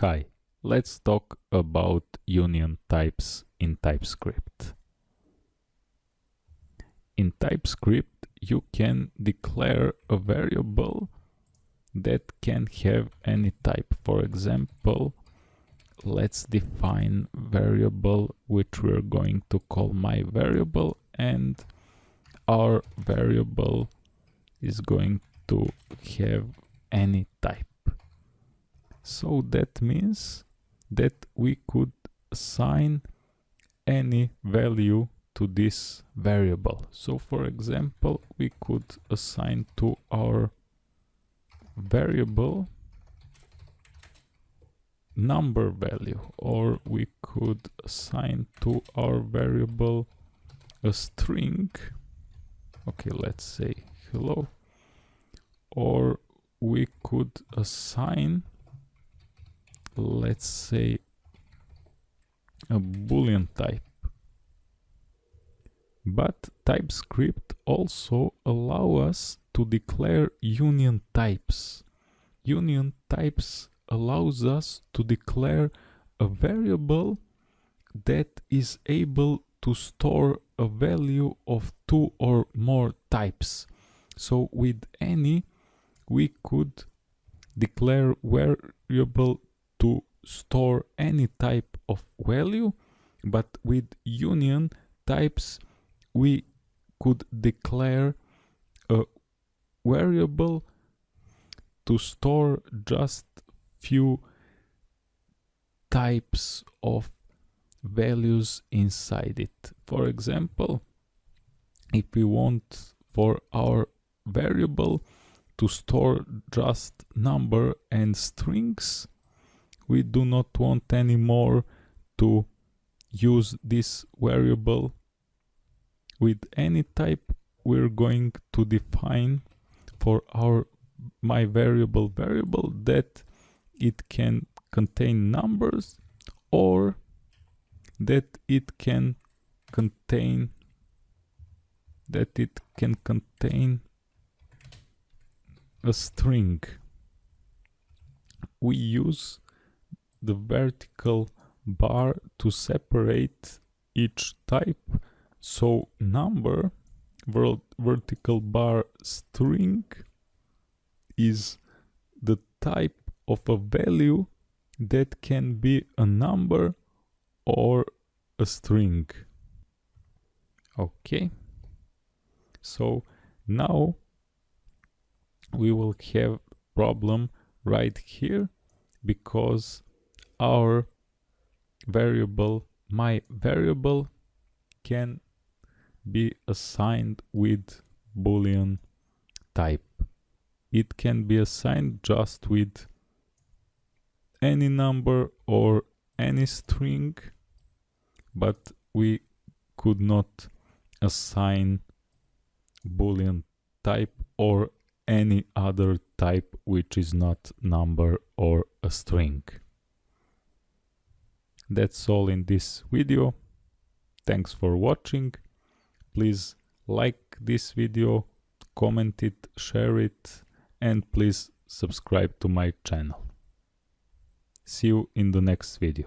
Hi, let's talk about union types in TypeScript. In TypeScript, you can declare a variable that can have any type. For example, let's define variable which we're going to call my variable and our variable is going to have any type. So that means that we could assign any value to this variable. So for example, we could assign to our variable number value or we could assign to our variable a string okay let's say hello or we could assign let's say a boolean type. But TypeScript also allow us to declare union types. Union types allows us to declare a variable that is able to store a value of two or more types. So with any we could declare variable to store any type of value but with union types we could declare a variable to store just few types of values inside it. For example, if we want for our variable to store just number and strings, we do not want anymore to use this variable with any type we're going to define for our my variable variable that it can contain numbers or that it can contain that it can contain a string. We use the vertical bar to separate each type. So number vertical bar string is the type of a value that can be a number or a string. Okay. So now we will have problem right here because our variable my variable can be assigned with boolean type it can be assigned just with any number or any string but we could not assign boolean type or any other type which is not number or a string. That's all in this video. Thanks for watching. Please like this video, comment it, share it and please subscribe to my channel. See you in the next video.